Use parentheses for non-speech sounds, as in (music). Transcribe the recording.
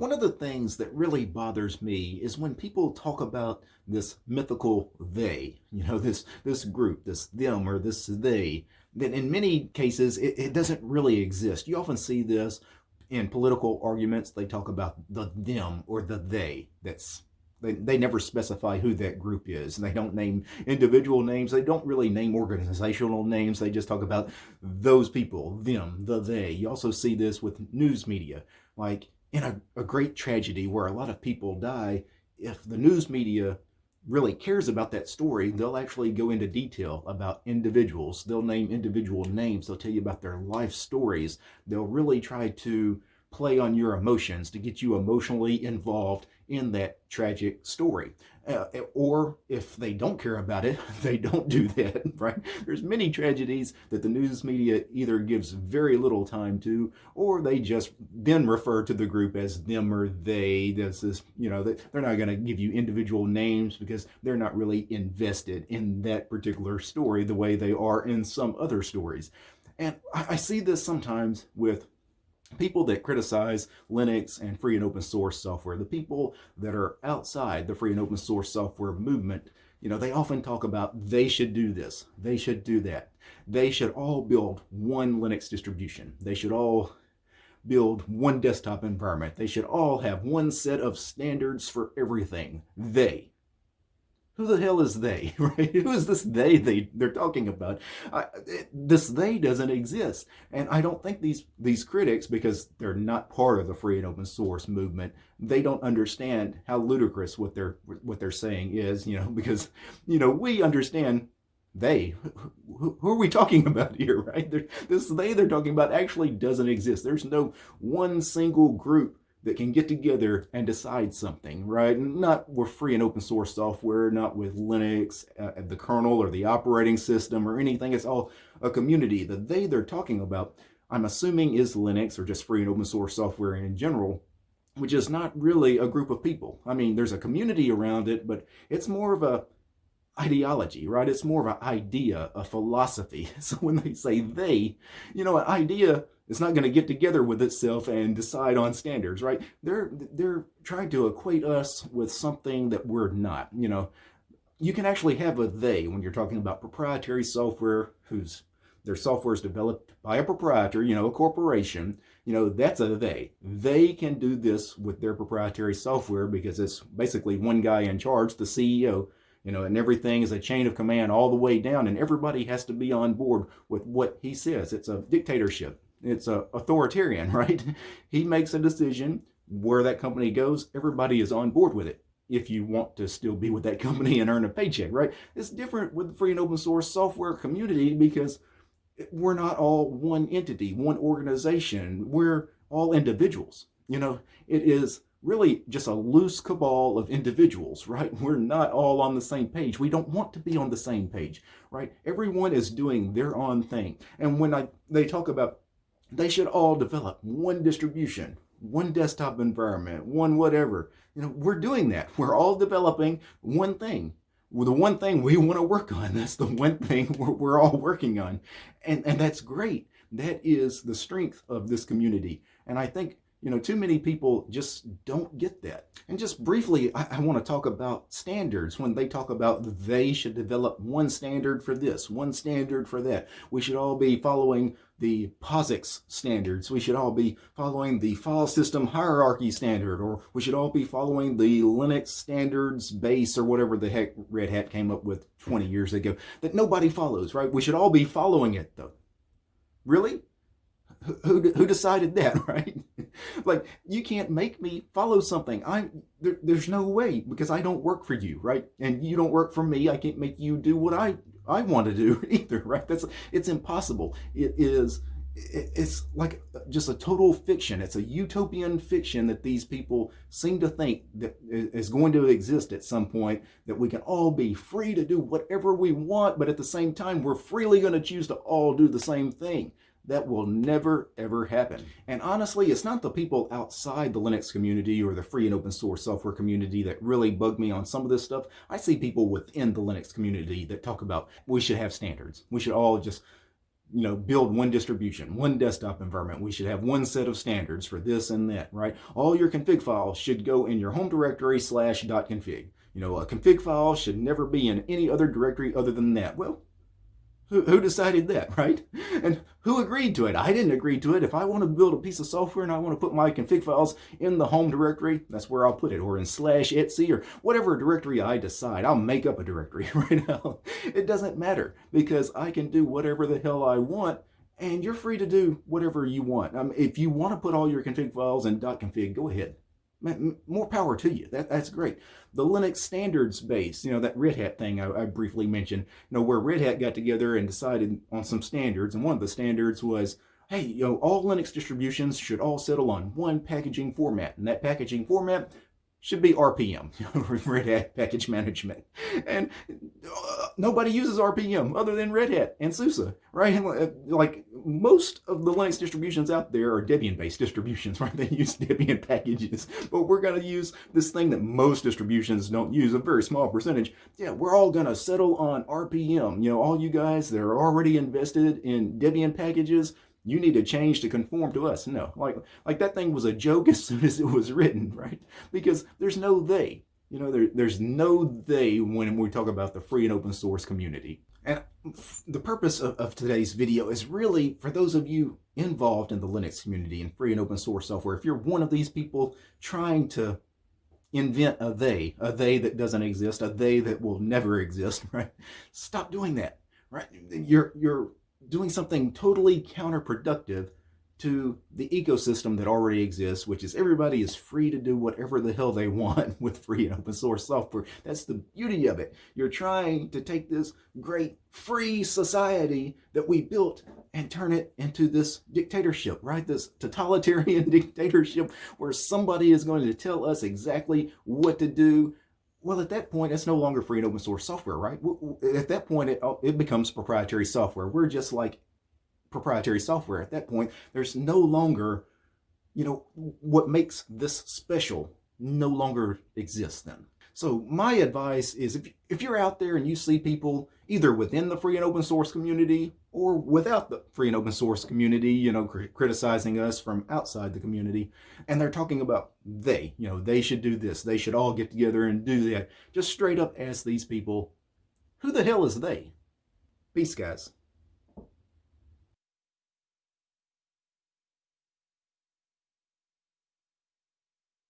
One of the things that really bothers me is when people talk about this mythical they, you know, (laughs) this this group, this them or this they, that in many cases it, it doesn't really exist. You often see this in political arguments. They talk about the them or the they. That's they, they never specify who that group is. And they don't name individual names. They don't really name organizational names. They just talk about those people, them, the they. You also see this with news media. Like in a, a great tragedy where a lot of people die, if the news media really cares about that story, they'll actually go into detail about individuals. They'll name individual names. They'll tell you about their life stories. They'll really try to play on your emotions to get you emotionally involved in that tragic story. Uh, or if they don't care about it, (laughs) they don't do that, (laughs) right? There's many tragedies that the news media either gives very little time to, or they just then refer to the group as them or they. This is, you know, they're not going to give you individual names because they're not really invested in that particular story the way they are in some other stories. And I see this sometimes with people that criticize Linux and free and open source software, the people that are outside the free and open source software movement, you know, they often talk about they should do this, they should do that. They should all build one Linux distribution. They should all build one desktop environment. They should all have one set of standards for everything. They who the hell is they, (laughs) right? Who is this they, they they're talking about? I, this they doesn't exist. And I don't think these, these critics, because they're not part of the free and open source movement, they don't understand how ludicrous what they're, what they're saying is, you know, (laughs) because, you know, we understand they who, who, are we talking (laughs) about here right they're, this they they're talking about actually doesn't exist there's no one single group that can get together and decide something, right? Not with free and open source software, not with Linux, uh, the kernel or the operating system or anything. It's all a community. The they they're talking about, I'm assuming is Linux or just free and open source software in general, which is not really a group of people. I mean, there's a community around it, but it's more of a ideology, right? It's more of an idea, a philosophy. (laughs) So when they say they, you know, an idea it's not going to get together with itself and decide on standards, right? They're they're trying to equate us with something that we're not. You know, you can actually have a they when you're talking about proprietary software whose their software is developed by a proprietor, you know, a corporation, you know, that's a they. They can do this with their proprietary software because it's basically one guy in charge, the CEO, you know, and everything is a chain of command all the way down and everybody has to be on board with what he says. It's a dictatorship. It's a authoritarian, (laughs) right? He makes a decision where that company goes. Everybody is on board with it if you want to still be with that company and earn a paycheck, right? It's different with the free and open source software community because we're not all one entity, one organization. We're all individuals. You know, it is really just a loose cabal of individuals, (laughs) right? We're not all on the same page. We don't want to be on the same page, right? Everyone is doing their own thing. And when I they talk about they should all develop one distribution, one desktop environment, one whatever. You know, we're doing that. (laughs) We're all developing one thing. The one thing we want to work (laughs) on. That's the one thing we're, we're all working on. And, and that's great. That is the strength of this community. And I think you know, too many people just don't get that. And just briefly, I, I want to talk about standards when they talk about they should develop one standard for this, one standard for that. We should all be following the POSIX standards. We should all be following the file system hierarchy standard, or we should all be following the Linux standards base or whatever the heck Red Hat came up with 20 years ago that nobody follows, right? We should all be following it though. Really? Who, who decided that, (laughs) right? like, you can't make me follow something. I there, There's no way because I don't work for you, right? And you don't work for me. I can't make you do what I, I want to do (laughs) either, right? That's It's impossible. It is it's like just a total fiction. It's a utopian fiction that these people seem to think that is going to exist at some point, that we can all be free to do whatever we want, but at the same time, we're freely going to choose to all do the same thing. That will never, ever happen. And honestly, it's not the people outside the Linux community or the free and open source software community that really bug me on some of this stuff. I see people within the Linux community that talk about we should have standards. We should all just you know, build one distribution, one desktop environment. We should have one set of standards for this and that, right? All your config files should go in your home directory slash dot config. You know, a config file should never be in any other directory other than that. Well, who, decided that, (laughs) right? And who agreed to it? I didn't agree to it. If I want to build a piece of software and I want to put my config files in the home directory, that's where I'll put it, or in slash etc or whatever directory I decide. I'll make up a directory (laughs) right now. It doesn't matter because I can do whatever the hell I want and you're free to do whatever you want. Um, if you want to put all your config files in .config, go ahead more power to you. That, that's great. The Linux standards base, you know, that Red Hat thing I, I, briefly mentioned, you know, where Red Hat got together and decided on some standards. And one of the standards was, hey, you know, all Linux distributions should all settle on one packaging format. And that packaging format should be RPM, (laughs) Red Hat Package Management. And uh, nobody uses RPM other than Red Hat and SUSE, right? Like most of the Linux distributions out there are Debian-based distributions, (laughs) right? They use Debian packages, but we're going to use this thing that most distributions don't use, a very small percentage. Yeah, we're all going to settle on RPM. You know, all you guys that are already invested in Debian packages, you need to change to conform to us. No, like, like that thing was a joke (laughs) as soon as it was written, right? Because there's no they. You know, there, there's no they when we talk about the free and open source community. And the purpose of, of today's video is really for those of you involved in the Linux community and free and open source software. If you're one of these people trying to invent a they, a they that doesn't exist, a they that will never (laughs) exist, right? Stop doing that, right? You're, you're doing something totally counterproductive to the ecosystem that already exists, which is everybody is free to do whatever the hell they (laughs) want with free and open source software. That's the beauty of it. You're trying to take this great free society that we built and turn it into this dictatorship, right? This totalitarian (laughs) dictatorship where somebody is going to tell us exactly what to do well, at that point, it's no longer free and open source software, right? At that point, it, oh, it becomes proprietary software. We're just like proprietary software. At that point, there's no longer, you know, what makes this special no longer exists then. So my advice is if, if you're out there and you see people either within the free and open source community or without the free and open source community, you know, cr criticizing us from outside the community, and they're talking about they, you know, they should do this, they should all get together and do that. Just straight up ask these people, who the hell is they? Peace, guys.